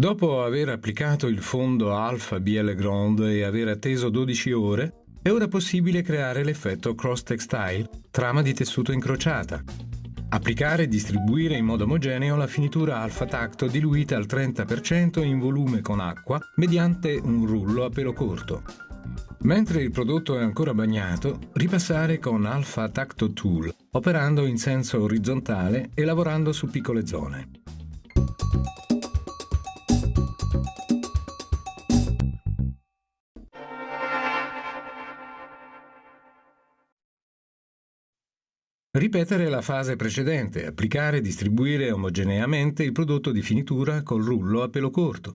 Dopo aver applicato il fondo Alpha BL Grand e aver atteso 12 ore, è ora possibile creare l'effetto cross textile, trama di tessuto incrociata. Applicare e distribuire in modo omogeneo la finitura alfa tacto diluita al 30% in volume con acqua mediante un rullo a pelo corto. Mentre il prodotto è ancora bagnato, ripassare con Alpha Tacto Tool, operando in senso orizzontale e lavorando su piccole zone. Ripetere la fase precedente, applicare e distribuire omogeneamente il prodotto di finitura col rullo a pelo corto.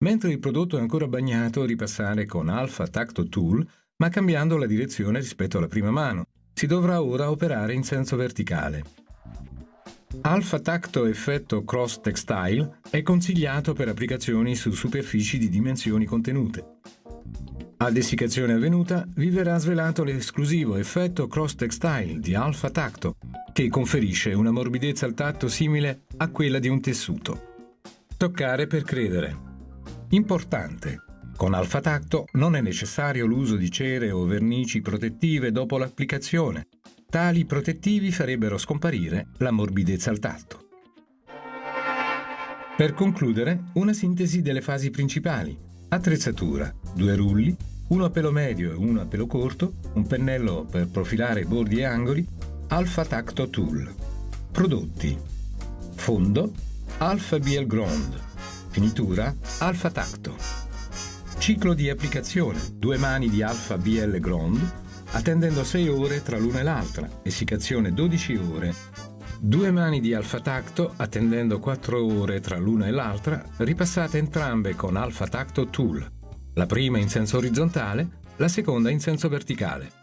Mentre il prodotto è ancora bagnato, ripassare con Alpha Tacto Tool, ma cambiando la direzione rispetto alla prima mano. Si dovrà ora operare in senso verticale. Alpha Tacto Effetto Cross Textile è consigliato per applicazioni su superfici di dimensioni contenute. A dessicazione avvenuta vi verrà svelato l'esclusivo effetto cross textile di Alpha Tacto, che conferisce una morbidezza al tatto simile a quella di un tessuto. Toccare per credere. Importante. Con Alpha Tacto non è necessario l'uso di cere o vernici protettive dopo l'applicazione. Tali protettivi farebbero scomparire la morbidezza al tatto. Per concludere, una sintesi delle fasi principali. Attrezzatura, due rulli, uno a pelo medio e uno a pelo corto, un pennello per profilare bordi e angoli, Alpha Tacto Tool. Prodotti. Fondo, Alpha BL Ground. Finitura, Alpha Tacto. Ciclo di applicazione, due mani di Alpha BL Ground, attendendo 6 ore tra l'una e l'altra, essiccazione 12 ore. Due mani di Alpha Tacto, attendendo 4 ore tra l'una e l'altra, ripassate entrambe con Alpha Tacto Tool la prima in senso orizzontale, la seconda in senso verticale.